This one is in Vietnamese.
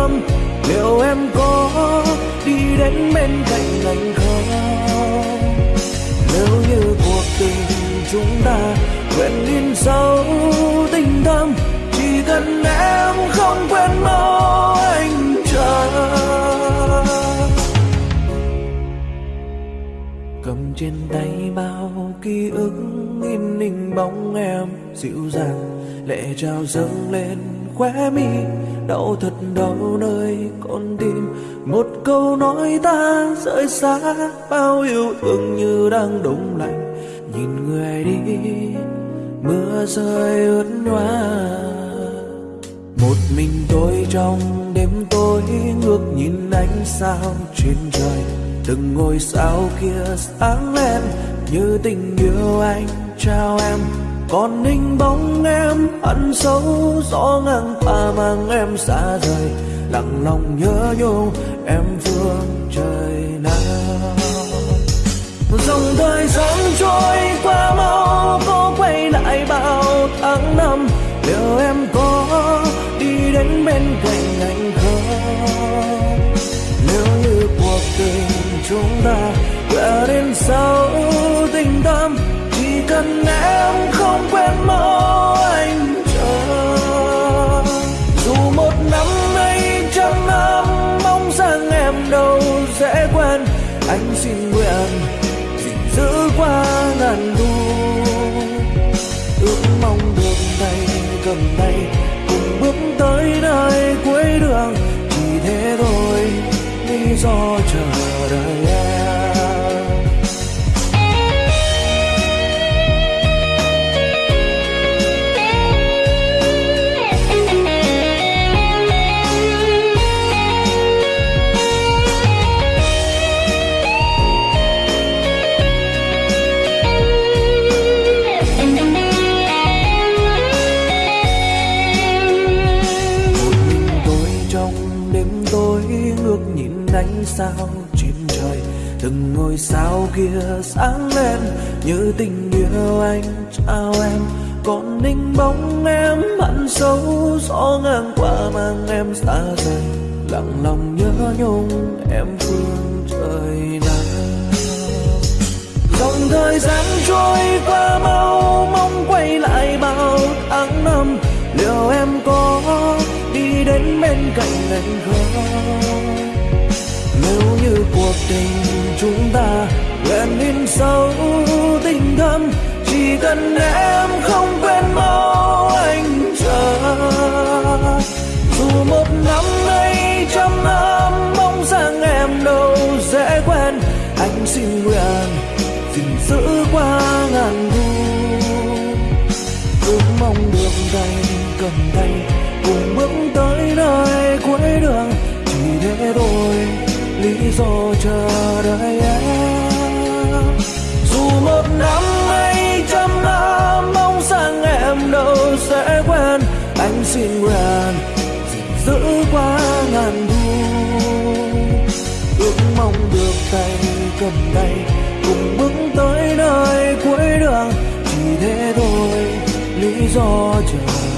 tháng liệu em có đi đến bên cạnh anh không? Nếu như cuộc tình chúng ta quên in sâu tình thâm, chỉ cần em không quên mau anh chờ cầm trên tay bao ký ức in hình bóng em dịu dàng, lệ trào dâng lên khóe mi đau thật đau nơi con tim. Một câu nói ta rời xa, bao yêu thương như đang đông lạnh. Nhìn người đi, mưa rơi ướt nhòa một mình tôi trong đêm tối, ngước nhìn ánh sao trên trời. Từng ngôi sao kia sáng lên, như tình yêu anh trao em còn hình bóng em ăn sâu, gió ngang ta mang em xa rời. Lặng lòng nhớ nhung em phương trời nào. Dòng thời gian trôi qua mau, có quay lại bao tháng năm. Liệu em có xin nguyện gìn giữ qua ngàn thu. Ước mong được tay cầm tay cùng bước tới nơi cuối đường. Chỉ thế thôi, lý do chờ đợi. Ánh sao trên trời từng ngôi sao kia sáng lên như tình yêu anh trao em. Còn ninh bóng em mặn sâu gió ngang qua mang em xa rời, lặng lòng nhớ nhung em phương trời nào. Dòng thời gian trôi qua mau, mong quay lại bao tháng năm, liệu em có đi đến bên cạnh anh không? Nếu như cuộc tình chúng ta nguyện in sâu tình thâm, chỉ cần em không quên mau anh chờ. Dù một năm nay trăm năm mong rằng em đâu dễ quen anh xin nguyện, gìn giữ qua ngàn thu. Ước mong được tay cầm tay lý do chờ đợi em. Dù một năm hay trăm năm, mong rằng em đâu sẽ quen anh xin nguyện giữ qua ngàn thu ước mong được tay cầm tay, cùng bước tới nơi cuối đường. Chỉ thế thôi, lý do chờ